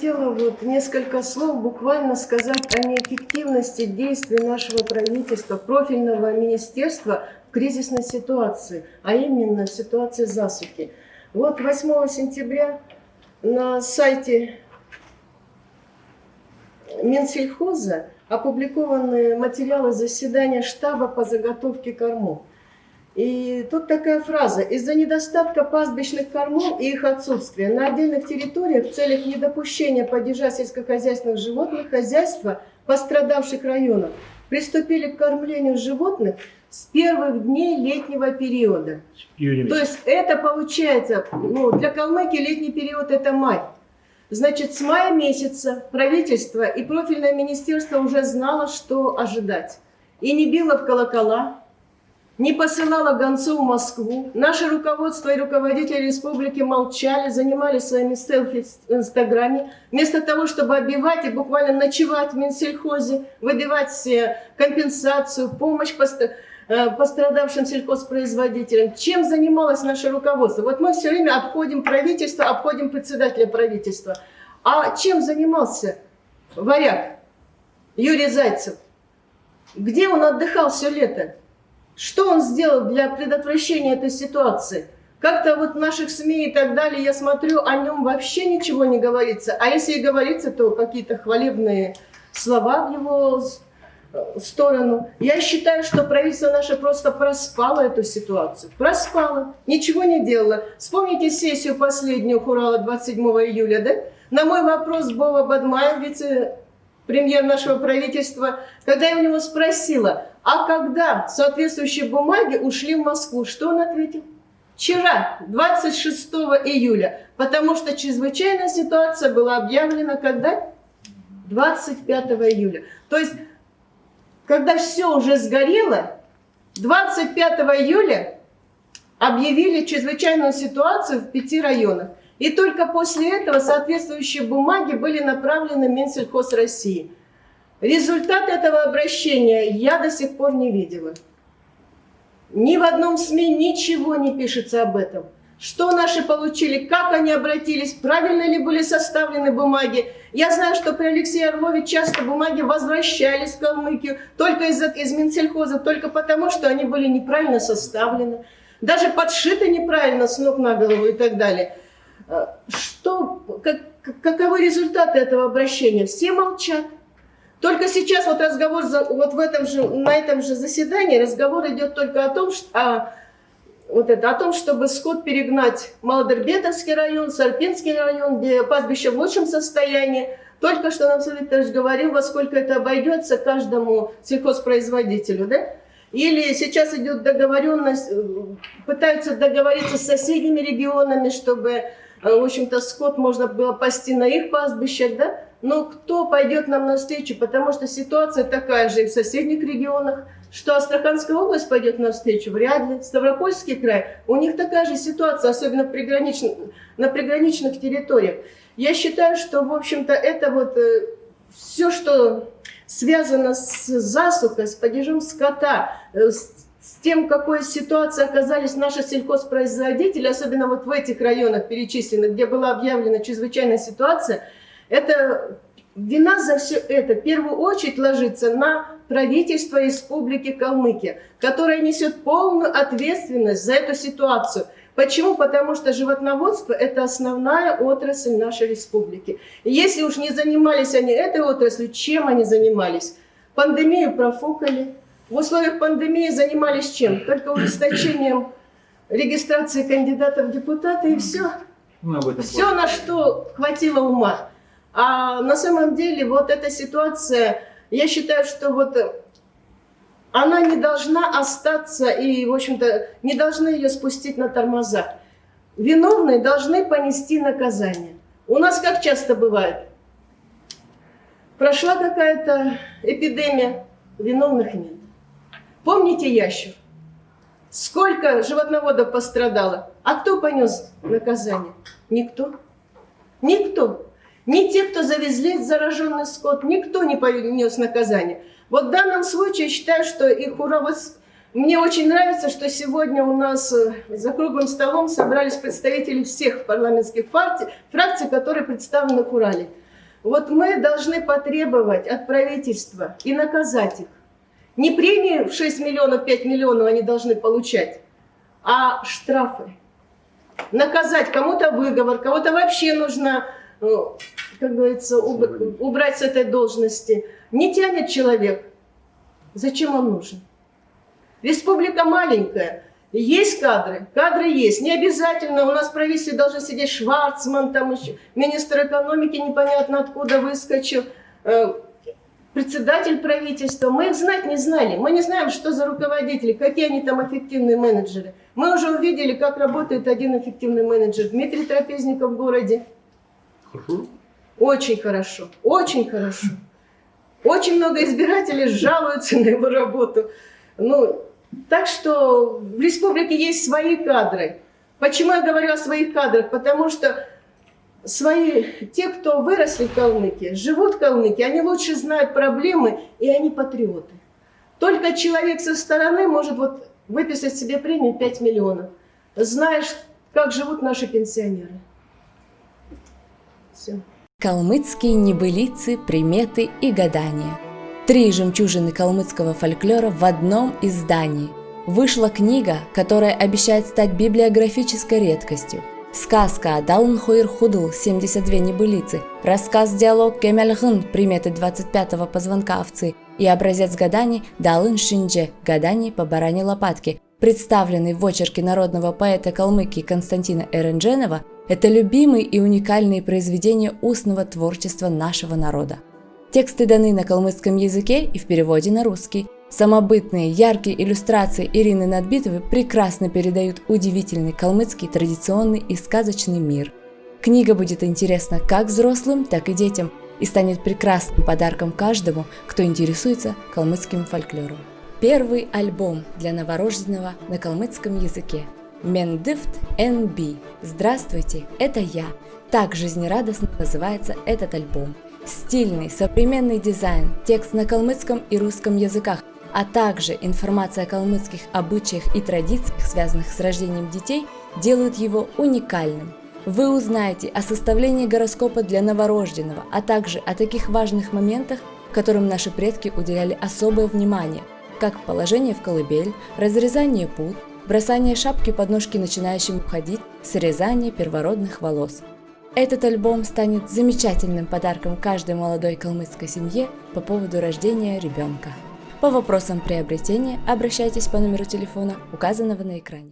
хотела вот несколько слов буквально сказать о неэффективности действий нашего правительства, профильного министерства в кризисной ситуации, а именно в ситуации засухи. Вот 8 сентября на сайте Минсельхоза опубликованы материалы заседания штаба по заготовке кормов. И тут такая фраза. Из-за недостатка пастбищных кормов и их отсутствия на отдельных территориях в целях недопущения падежа сельскохозяйственных животных хозяйства пострадавших районов приступили к кормлению животных с первых дней летнего периода. То есть это получается, ну, для Калмыкии летний период это май. Значит, с мая месяца правительство и профильное министерство уже знало, что ожидать. И не било в колокола, не посылала гонцов в Москву. Наше руководство и руководители республики молчали, занимались своими селфи в Инстаграме. Вместо того, чтобы обивать и буквально ночевать в Минсельхозе, выбивать компенсацию, помощь э, пострадавшим сельхозпроизводителям. Чем занималось наше руководство? Вот мы все время обходим правительство, обходим председателя правительства. А чем занимался варяг Юрий Зайцев? Где он отдыхал все лето? Что он сделал для предотвращения этой ситуации? Как-то вот в наших СМИ и так далее, я смотрю, о нем вообще ничего не говорится. А если и говорится, то какие-то хвалебные слова в его э, сторону. Я считаю, что правительство наше просто проспало эту ситуацию. Проспало, ничего не делало. Вспомните сессию последнюю Хурала 27 июля, да? На мой вопрос Бова Бадмаев, вице-премьер нашего правительства, когда я у него спросила, а когда соответствующие бумаги ушли в Москву, что он ответил? Вчера, 26 июля, потому что чрезвычайная ситуация была объявлена когда? 25 июля. То есть, когда все уже сгорело, 25 июля объявили чрезвычайную ситуацию в пяти районах. И только после этого соответствующие бумаги были направлены в Минсельхоз России. Результат этого обращения я до сих пор не видела. Ни в одном СМИ ничего не пишется об этом. Что наши получили, как они обратились, правильно ли были составлены бумаги. Я знаю, что при Алексее Орлове часто бумаги возвращались в Калмыкию только из, из Минсельхоза, только потому, что они были неправильно составлены. Даже подшиты неправильно с ног на голову и так далее. Э, что, как, каковы результаты этого обращения? Все молчат. Только сейчас вот разговор, вот в этом же, на этом же заседании разговор идет только о том, что, а, вот это, о том, чтобы скот перегнать Малодербетовский район, Сарпинский район, где пастбище в лучшем состоянии. Только что нам Сергей говорил, во сколько это обойдется каждому сельхозпроизводителю, да? Или сейчас идет договоренность, э, пытаются договориться с соседними регионами, чтобы, в общем-то, скот можно было пасти на их пастбищах, да? Но кто пойдет нам навстречу? Потому что ситуация такая же и в соседних регионах. Что Астраханская область пойдет навстречу? Вряд ли. Ставропольский край. У них такая же ситуация, особенно в приграничных, на приграничных территориях. Я считаю, что, в общем-то, это вот э, все, что связано с засухой, с падежом скота, э, с, с тем, в какой ситуации оказались наши сельхозпроизводители, особенно вот в этих районах перечисленных, где была объявлена чрезвычайная ситуация – это вина за все это в первую очередь ложится на правительство Республики Калмыкия, которое несет полную ответственность за эту ситуацию. Почему? Потому что животноводство – это основная отрасль нашей республики. И если уж не занимались они этой отраслью, чем они занимались? Пандемию профукали. В условиях пандемии занимались чем? Только ужесточением регистрации кандидатов в депутаты и все. Ну, все, на что хватило ума. А на самом деле вот эта ситуация, я считаю, что вот она не должна остаться и, в общем-то, не должны ее спустить на тормозах. Виновные должны понести наказание. У нас как часто бывает? Прошла какая-то эпидемия, виновных нет. Помните ящер? Сколько животноводов пострадало? А кто понес наказание? Никто. Никто. Ни те, кто завезли зараженный скот, никто не понес наказание. Вот в данном случае считаю, что их ура... Мне очень нравится, что сегодня у нас э, за круглым столом собрались представители всех парламентских фракций, фракций которые представлены в Урале. Вот мы должны потребовать от правительства и наказать их. Не премии в 6 миллионов, 5 миллионов они должны получать, а штрафы. Наказать кому-то выговор, кого-то вообще нужно, э, как говорится, убрать с этой должности. Не тянет человек. Зачем он нужен? Республика маленькая. Есть кадры, кадры есть. Не обязательно, у нас в правительстве должен сидеть Шварцман, там еще министр экономики непонятно откуда выскочил, э, председатель правительства. Мы их знать не знали. Мы не знаем, что за руководители, какие они там эффективные менеджеры. Мы уже увидели, как работает один эффективный менеджер. Дмитрий Трапезников в городе. Хорошо. Очень хорошо, очень хорошо. Очень много избирателей жалуются на его работу. Ну, так что в республике есть свои кадры. Почему я говорю о своих кадрах? Потому что свои, те, кто выросли в Калмыкии, живут в Калмыкии, они лучше знают проблемы, и они патриоты. Только человек со стороны может вот выписать себе премию 5 миллионов. Знаешь, как живут наши пенсионеры. Все. Калмыцкие небылицы, приметы и гадания. Три жемчужины калмыцкого фольклора в одном издании. Вышла книга, которая обещает стать библиографической редкостью. Сказка «Далн Хойр Худл» 72 небылицы, рассказ-диалог «Кемельгын» приметы 25-го позвонка овцы и образец гаданий «Далын Шиндже» гаданий по баране лопатки, представленный в очерке народного поэта Калмыкии Константина Эрендженова, это любимые и уникальные произведения устного творчества нашего народа. Тексты даны на калмыцком языке и в переводе на русский. Самобытные, яркие иллюстрации Ирины Надбитовой прекрасно передают удивительный калмыцкий традиционный и сказочный мир. Книга будет интересна как взрослым, так и детям и станет прекрасным подарком каждому, кто интересуется калмыцким фольклором. Первый альбом для новорожденного на калмыцком языке – Мендифт NB. Здравствуйте, это я. Так жизнерадостно называется этот альбом. Стильный, современный дизайн, текст на калмыцком и русском языках, а также информация о калмыцких обычаях и традициях, связанных с рождением детей, делают его уникальным. Вы узнаете о составлении гороскопа для новорожденного, а также о таких важных моментах, которым наши предки уделяли особое внимание, как положение в колыбель, разрезание пут, бросание шапки под ножки начинающим уходить, срезание первородных волос. Этот альбом станет замечательным подарком каждой молодой калмыцкой семье по поводу рождения ребенка. По вопросам приобретения обращайтесь по номеру телефона, указанного на экране.